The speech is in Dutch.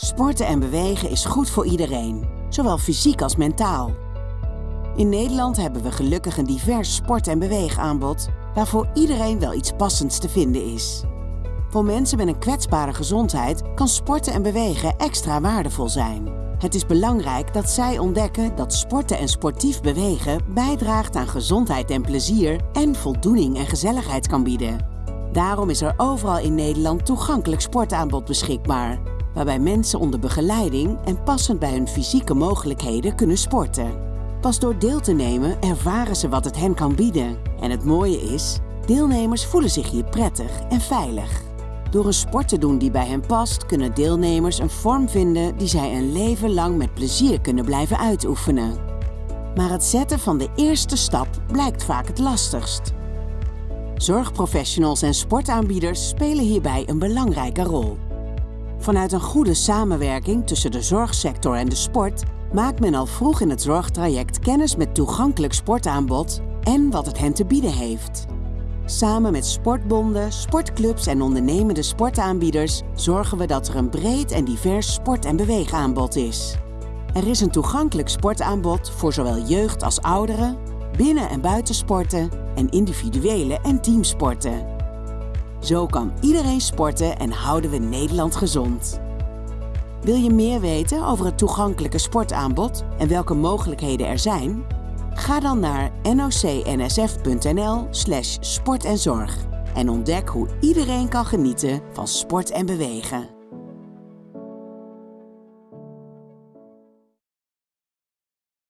Sporten en bewegen is goed voor iedereen, zowel fysiek als mentaal. In Nederland hebben we gelukkig een divers sport- en beweegaanbod waarvoor iedereen wel iets passends te vinden is. Voor mensen met een kwetsbare gezondheid kan sporten en bewegen extra waardevol zijn. Het is belangrijk dat zij ontdekken dat sporten en sportief bewegen bijdraagt aan gezondheid en plezier en voldoening en gezelligheid kan bieden. Daarom is er overal in Nederland toegankelijk sportaanbod beschikbaar, waarbij mensen onder begeleiding en passend bij hun fysieke mogelijkheden kunnen sporten. Pas door deel te nemen ervaren ze wat het hen kan bieden. En het mooie is, deelnemers voelen zich hier prettig en veilig. Door een sport te doen die bij hen past, kunnen deelnemers een vorm vinden die zij een leven lang met plezier kunnen blijven uitoefenen. Maar het zetten van de eerste stap blijkt vaak het lastigst. Zorgprofessionals en sportaanbieders spelen hierbij een belangrijke rol. Vanuit een goede samenwerking tussen de zorgsector en de sport maakt men al vroeg in het zorgtraject kennis met toegankelijk sportaanbod en wat het hen te bieden heeft. Samen met sportbonden, sportclubs en ondernemende sportaanbieders zorgen we dat er een breed en divers sport- en beweegaanbod is. Er is een toegankelijk sportaanbod voor zowel jeugd als ouderen, binnen- en buitensporten en individuele en teamsporten. Zo kan iedereen sporten en houden we Nederland gezond. Wil je meer weten over het toegankelijke sportaanbod en welke mogelijkheden er zijn? Ga dan naar nocnsf.nl/sport en zorg en ontdek hoe iedereen kan genieten van sport en bewegen.